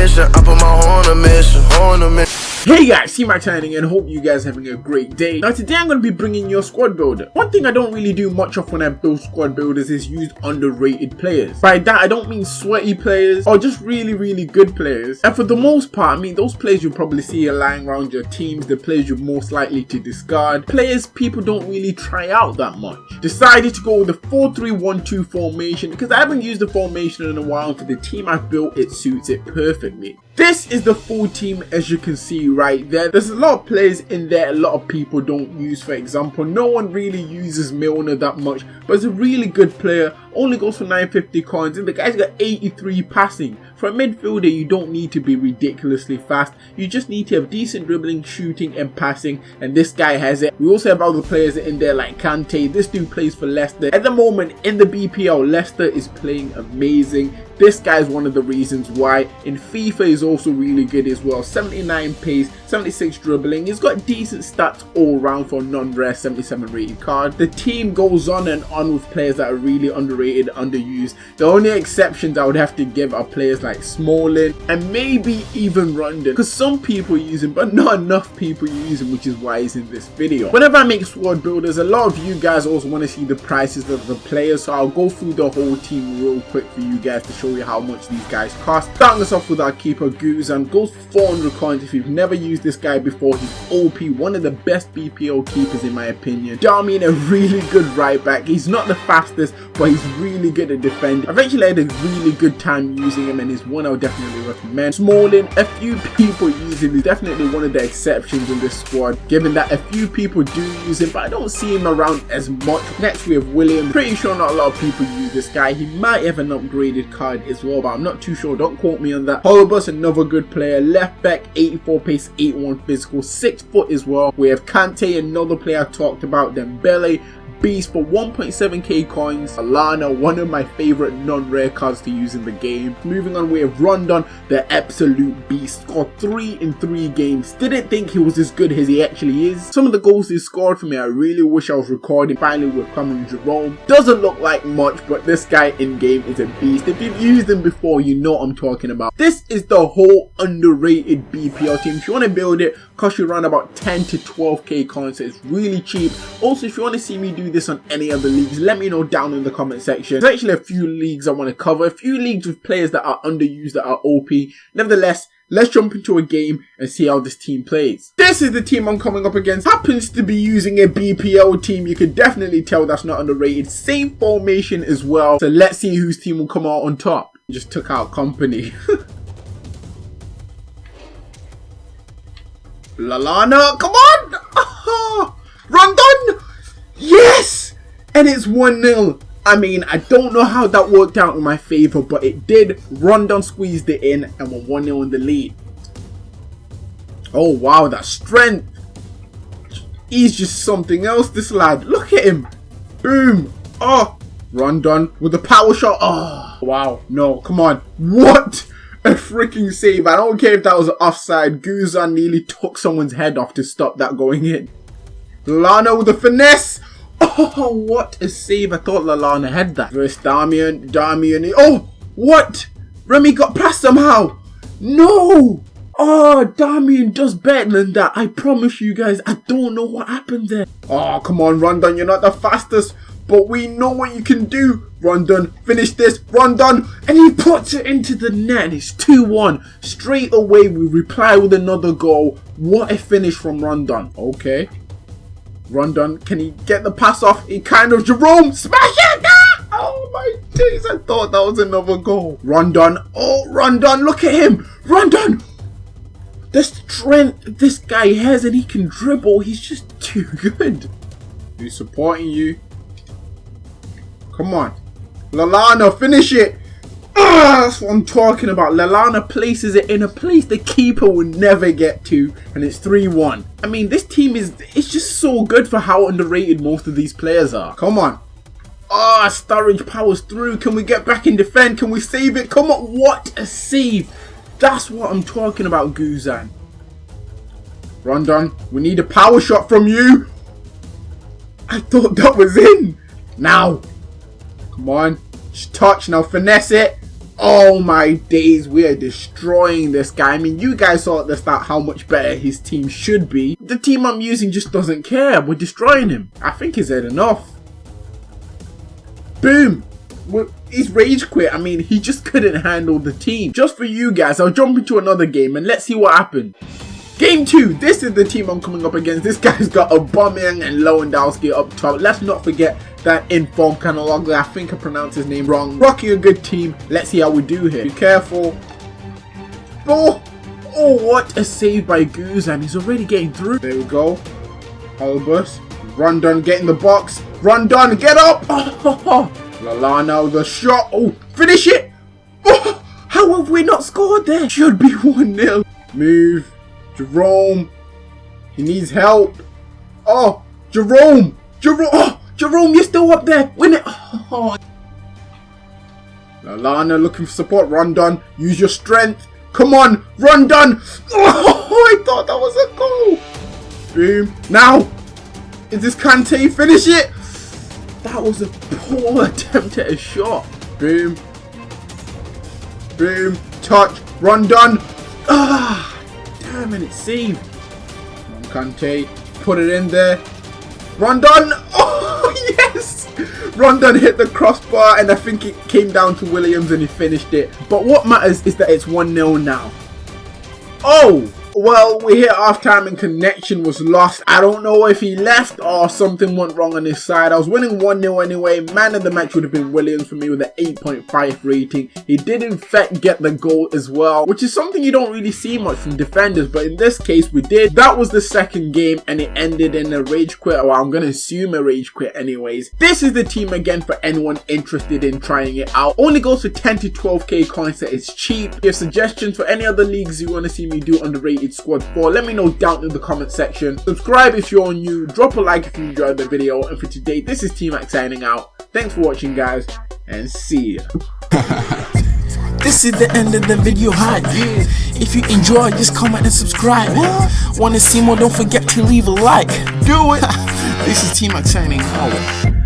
mission. I put my horn on a mission, horn a mission. Hey guys, see my turning and hope you guys having a great day. Now today I'm going to be bringing you a squad builder. One thing I don't really do much of when I build squad builders is use underrated players. By that I don't mean sweaty players or just really really good players. And for the most part I mean those players you'll probably see lying around your teams, the players you're most likely to discard, players people don't really try out that much. Decided to go with the 4-3-1-2 formation because I haven't used the formation in a while and for the team I've built it suits it perfectly. This is the full team as you can see right there. There's a lot of players in there a lot of people don't use for example. No one really uses Milner that much but it's a really good player. Only goes for 950 coins and the guy's got 83 passing. For a midfielder you don't need to be ridiculously fast. You just need to have decent dribbling, shooting and passing and this guy has it. We also have other players in there like Kante. This dude plays for Leicester. At the moment in the BPL Leicester is playing amazing. This guy is one of the reasons why. In FIFA is also really good as well. 79 pace, 76 dribbling. He's got decent stats all round for non-rare 77 rated card. The team goes on and on with players that are really underrated, underused. The only exceptions I would have to give are players like Smalling and maybe even Rondon. Because some people use him, but not enough people use him, which is why he's in this video. Whenever I make squad builders, a lot of you guys also want to see the prices of the players. So I'll go through the whole team real quick for you guys to show you how much these guys cost. Starting us off with our keeper Guzan, goes for 400 coins if you've never used this guy before. He's OP, one of the best BPO keepers in my opinion. Darmian a really good right back. He's not the fastest, but he's really good at defending. I've actually had a really good time using him and he's one I would definitely recommend. Smalling, a few people use him. He's definitely one of the exceptions in this squad, given that a few people do use him, but I don't see him around as much. Next we have William. Pretty sure not a lot of people use this guy. He might have an upgraded card as well, but I'm not too sure. Don't quote me on that. Holebas, another good player. Left back, 84 pace, 81 physical, 6 foot as well. We have Kante, another player I talked about. Then Dembele, Beast for 1.7k coins. Lallana, one of my favorite non-rare cards to use in the game. Moving on, we have Rondon, the absolute beast. Scored 3 in 3 games. Didn't think he was as good as he actually is. Some of the goals he scored for me, I really wish I was recording. Finally with Cameron Jerome. Doesn't look like much, but this guy in-game is a beast. If you've used him before, you know I'm talking about. This is the whole underrated BPL team. If you want to build it, cost you around about 10 to 12k coins, so it's really cheap. Also, if you want to see me do this on any other leagues, let me know down in the comment section. There's actually a few leagues I want to cover, a few leagues with players that are underused, that are OP. Nevertheless, Let's jump into a game and see how this team plays. This is the team I'm coming up against. Happens to be using a BPL team. You can definitely tell that's not underrated. Same formation as well. So let's see whose team will come out on top. Just took out company. Lallana, come on! And it's 1-0. I mean, I don't know how that worked out in my favour, but it did. Rondon squeezed it in and we're 1-0 in the lead. Oh, wow, that strength. He's just something else, this lad. Look at him. Boom. Oh, Rondon with the power shot. Oh, wow. No, come on. What? A freaking save. I don't care if that was offside. Guzan nearly took someone's head off to stop that going in. Lallana with the finesse. Oh, what a save. I thought Lallana had that. Versus Darmian. Darmian. Oh, what? Remy got past somehow. No. Ah, oh, Darmian does better than that. I promise you guys, I don't know what happened there. Oh, come on, Rondon. You're not the fastest, but we know what you can do. Rondon, finish this. Rondon, and he puts it into the net. And it's 2-1. Straight away, we reply with another goal. What a finish from Rondon. Okay. Rondon, can he get the pass off? He kind of Jerome smash it! Ah! Oh my days, I thought that was another goal. Rondon, oh Rondon, look at him! Rondon! The strength this guy has and he can dribble, he's just too good. He's supporting you. Come on. Lallana, finish it! That's what I'm talking about. Lallana places it in a place the keeper will never get to, and it's 3-1. I mean, this team is it's just so good for how underrated most of these players are. Come on. Ah, oh, Sturridge powers through. Can we get back in defend? Can we save it? Come on, what a save. That's what I'm talking about, Guzan. Rondon, we need a power shot from you. I thought that was in. Now. Come on. Just touch now. Finesse it. Oh my days, we are destroying this guy. I mean, you guys saw at the start how much better his team should be. The team I'm using just doesn't care. We're destroying him. I think he's had enough. Boom! He's rage quit. I mean, he just couldn't handle the team. Just for you guys, I'll jump into another game and let's see what happened. Game 2, this is the team I'm coming up against. This guy's got Aubameyang and Lewandowski up top. Let's not forget that inform Kanologlu. I think I pronounced his name wrong. Rocking a good team. Let's see how we do here. Be careful. Oh, oh what a save by and he's already getting through. There we go. Holebas. Rondon, get in the box. Rondon, get up. Oh, the shot. Oh, finish it. Oh, how have we not scored there? Should be 1-0. Move. Jerome. He needs help. Oh, Jerome. Jerome. Oh, Jerome, you're still up there. Win it. Oh. Lallana looking for support. Rondon, use your strength. Come on, Rondon. Oh, I thought that was a goal. Boom. Now, is this Kante? Finish it. That was a poor attempt at a shot. Boom. Boom. Touch. Rondon. Ah, damn it, it's saved. Kante, put it in there. Rondon. Oh. Rondon hit the crossbar and I think it came down to Williams and he finished it. But what matters is that it's 1-0 now. Oh, well, we hit half time and connection was lost. I don't know if he left or something went wrong on his side. I was winning 1-0 anyway. Man of the match would have been Williams for me with an 8.5 rating. He did in fact get the goal as well, which is something you don't really see much from defenders, but in this case we did. That was the second game and it ended in a rage quit, well I'm going to assume a rage quit anyways. This is the team again for anyone interested in trying it out. Only goes for 10 to 12k coins, that is cheap. If suggestions for any other leagues you want to see me do underrated Squad 4. Let me know down in the comment section. Subscribe if you're new, drop a like if you enjoyed the video, and for today, this is T-Mac signing out. Thanks for watching guys, and see ya. This is the end of the video hype. If you enjoyed, just comment and subscribe. Wanna see more? Don't forget to leave a like. Do it. this is T-Mac signing out.